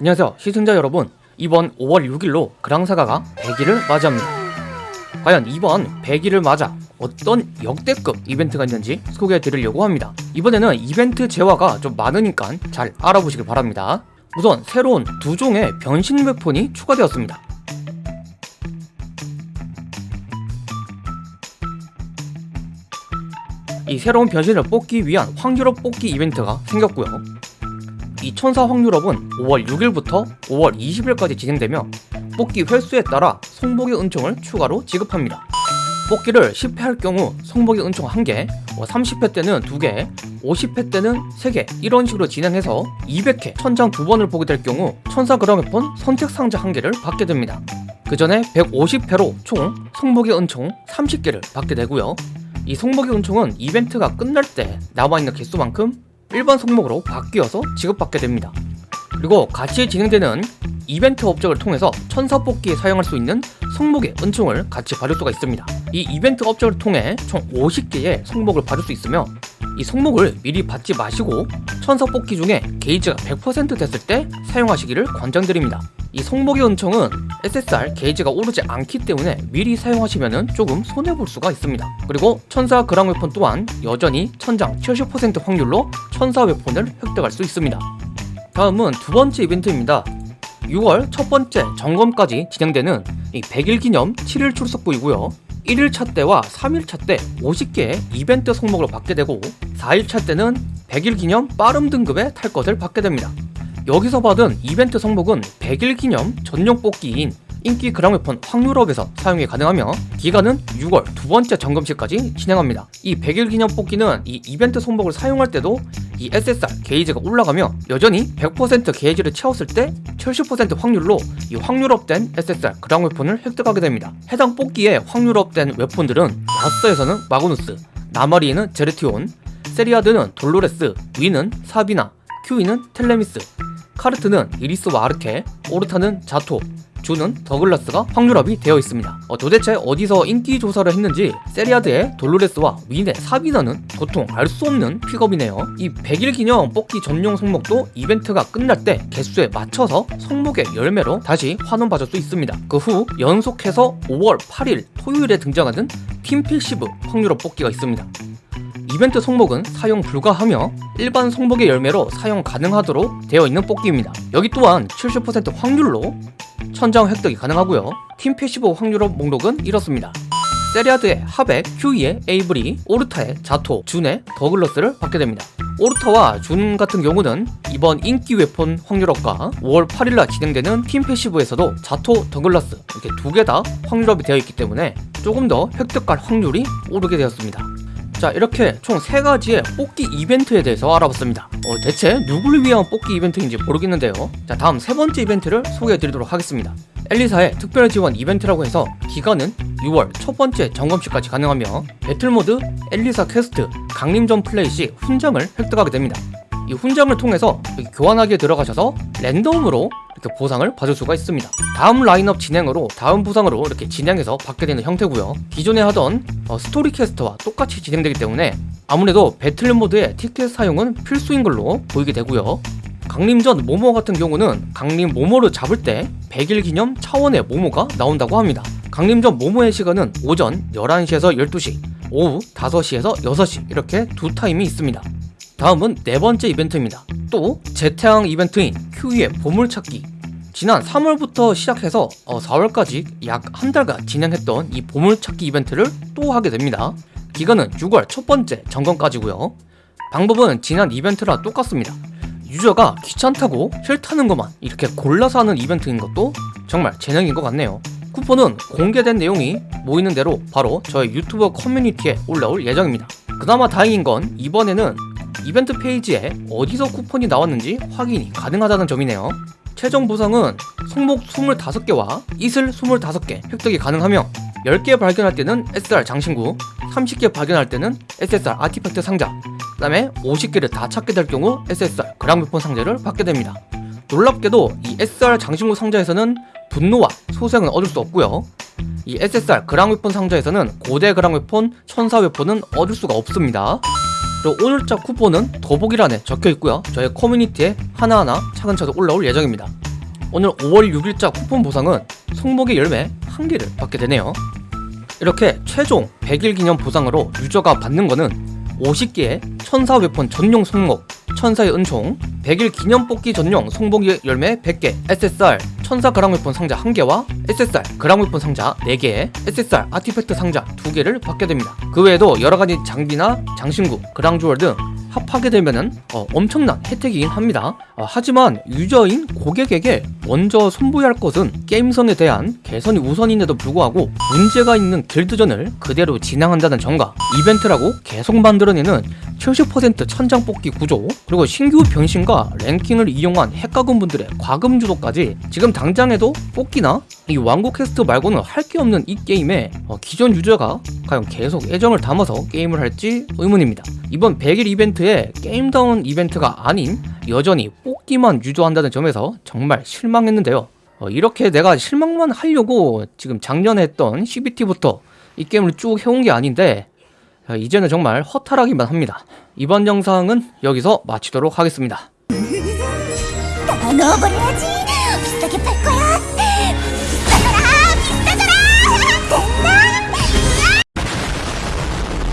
안녕하세요 시청자 여러분. 이번 5월 6일로 그랑사가가 100일을 맞이합니다. 과연 이번 100일을 맞아 어떤 역대급 이벤트가 있는지 소개해 드리려고 합니다. 이번에는 이벤트 재화가 좀 많으니까 잘 알아보시길 바랍니다. 우선 새로운 두 종의 변신 웨폰이 추가되었습니다. 이 새로운 변신을 뽑기 위한 확률업 뽑기 이벤트가 생겼고요 이 천사 확률업은 5월 6일부터 5월 20일까지 진행되며 뽑기 횟수에 따라 성복의 은총을 추가로 지급합니다. 뽑기를 10회 할 경우 성복의 은총 1개, 30회 뭐 때는 2개, 50회 때는 3개 이런 식으로 진행해서 200회 천장 2번을 보게 될 경우 천사 그라메폰 선택 상자 1개를 받게 됩니다. 그 전에 150회로 총 성복의 은총 30개를 받게 되고요. 이 성복의 은총은 이벤트가 끝날 때 남아있는 개수만큼 일반 성목으로 바뀌어서 지급받게 됩니다. 그리고 같이 진행되는 이벤트 업적을 통해서 천사 뽑기에 사용할 수 있는 성목의 은총을 같이 받을 수가 있습니다. 이 이벤트 업적을 통해 총 50개의 성목을 받을 수 있으며 이 성목을 미리 받지 마시고 천사 뽑기 중에 게이지가 100% 됐을 때 사용하시기를 권장드립니다. 이 성목의 은총은 SSR 게이지가 오르지 않기 때문에 미리 사용하시면 조금 손해볼 수가 있습니다. 그리고 천사 그랑 웨폰 또한 여전히 천장 70% 확률로 천사 웨폰을 획득할 수 있습니다. 다음은 두 번째 이벤트입니다. 6월 첫 번째 점검까지 진행되는 100일 기념 7일 출석부이고요. 1일차 때와 3일차 때 50개의 이벤트 성목을 받게 되고 4일차 때는 100일 기념 빠름 등급의 탈 것을 받게 됩니다. 여기서 받은 이벤트 성목은 100일 기념 전용 뽑기인 인기 그랑웨폰 확률업에서 사용이 가능하며 기간은 6월 두 번째 점검시까지 진행합니다. 이 100일 기념 뽑기는 이 이벤트 성목을 사용할 때도 이 SSR 게이지가 올라가며 여전히 100% 게이지를 채웠을 때 70% 확률로 이 확률업된 SSR 그랑웨폰을 획득하게 됩니다. 해당 뽑기에 확률업된 웨폰들은 라스에서는 마그누스, 나마리에는 제르티온, 세리아드는 돌로레스, 윈은 사비나, 휴이는 텔레미스, 카르트는 이리스와 아르케, 오르타는 자토, 준은 더글라스가 확률업이 되어 있습니다. 어, 도대체 어디서 인기 조사를 했는지 세리아드의 돌로레스와 윈의 사비나는 도통 알 수 없는 픽업이네요. 이 100일 기념 뽑기 전용 성목도 이벤트가 끝날 때 개수에 맞춰서 성목의 열매로 다시 환원받을 수 있습니다. 그 후 연속해서 5월 8일 토요일에 등장하는 팀 패시브 확률업 뽑기가 있습니다. 이벤트 성목은 사용 불가하며 일반 성목의 열매로 사용 가능하도록 되어 있는 뽑기입니다. 여기 또한 70% 확률로 천장 획득이 가능하고요. 팀 패시브 확률업 목록은 이렇습니다. 세리아드의 하백, 휴이의 에이브리, 오르타의 자토, 준의 더글러스를 받게 됩니다. 오르타와 준 같은 경우는 이번 인기 웨폰 확률업과 5월 8일날 진행되는 팀 패시브에서도 자토, 더글러스 이렇게 두 개 다 확률업이 되어 있기 때문에 조금 더 획득할 확률이 오르게 되었습니다. 자 이렇게 총 세가지의 뽑기 이벤트에 대해서 알아봤습니다. 어, 대체 누구를 위한 뽑기 이벤트인지 모르겠는데요. 자 다음 세 번째 이벤트를 소개해 드리도록 하겠습니다. 엘리사의 특별 지원 이벤트라고 해서 기간은 6월 첫 번째 점검시까지 가능하며 배틀모드 엘리사 퀘스트 강림전 플레이 시 훈장을 획득하게 됩니다. 이 훈장을 통해서 교환하기에 들어가셔서 랜덤으로 이렇게 보상을 받을 수가 있습니다. 다음 라인업 진행으로 다음 보상으로 이렇게 진행해서 받게 되는 형태고요. 기존에 하던 어, 스토리 퀘스트와 똑같이 진행되기 때문에 아무래도 배틀 모드의 티켓 사용은 필수인 걸로 보이게 되고요. 강림전 모모 같은 경우는 강림 모모를 잡을 때 100일 기념 차원의 모모가 나온다고 합니다. 강림전 모모의 시간은 오전 11시에서 12시 오후 5시에서 6시 이렇게 두 타임이 있습니다 다음은 네 번째 이벤트입니다. 또 재태양 이벤트인 큐의 보물찾기 지난 3월부터 시작해서 4월까지 어, 약한 달간 진행했던 이 보물찾기 이벤트를 또 하게 됩니다. 기간은 6월 첫 번째 점검까지고요. 방법은 지난 이벤트랑 똑같습니다. 유저가 귀찮다고 싫다는 것만 이렇게 골라서 하는 이벤트인 것도 정말 재능인 것 같네요. 쿠폰은 공개된 내용이 모이는 대로 바로 저의 유튜브 커뮤니티에 올라올 예정입니다. 그나마 다행인 건 이번에는 이벤트 페이지에 어디서 쿠폰이 나왔는지 확인이 가능하다는 점이네요. 최종 보상은 손목 25개와 이슬 25개 획득이 가능하며 10개 발견할 때는 SR 장신구 30개 발견할 때는 SSR 아티팩트 상자 그 다음에 50개를 다 찾게 될 경우 SSR 그랑웨폰 상자를 받게 됩니다. 놀랍게도 이 SR 장신구 상자에서는 분노와 소생은 얻을 수 없고요. 이 SSR 그랑웨폰 상자에서는 고대 그랑웨폰, 천사 웨폰은 얻을 수가 없습니다 오늘자 쿠폰은 더보기란에 적혀있고요 저희 커뮤니티에 하나하나 차근차근 올라올 예정입니다 오늘 5월 6일자 쿠폰 보상은 송목의 열매 한 개를 받게 되네요. 이렇게 최종 100일 기념 보상으로 유저가 받는 거는 50개의 천사 웨폰 전용 송목, 천사의 은총, 100일 기념 뽑기 전용 송목의 열매 100개, SSR 천사 그랑 웨폰 상자 1개와 SSR 그랑 웨폰 상자 4개, SSR 아티팩트 상자 2개를 받게 됩니다. 그 외에도 여러 가지 장비나 장신구, 그랑 주얼 등 합하게 되면은 어, 엄청난 혜택이긴 합니다. 어, 하지만 유저인 고객에게 먼저 손보여야 할 것은 게임성에 대한 개선이 우선인데도 불구하고 문제가 있는 길드전을 그대로 진행한다는 점과 이벤트라고 계속 만들어내는 70% 천장 뽑기 구조 그리고 신규 변신과 랭킹을 이용한 핵가금 분들의 과금 주도까지 지금 당장에도 뽑기나 이 왕국 퀘스트 말고는 할 게 없는 이 게임에 어, 기존 유저가 과연 계속 애정을 담아서 게임을 할지 의문입니다. 이번 100일 이벤트에 게임다운 이벤트가 아닌 여전히 뽑기만 유도한다는 점에서 정말 실망했는데요. 어, 이렇게 내가 실망만 하려고 지금 작년에 했던 CBT부터 이 게임을 쭉 해온 게 아닌데 어, 이제는 정말 허탈하기만 합니다. 이번 영상은 여기서 마치도록 하겠습니다. 다 넣어버려야지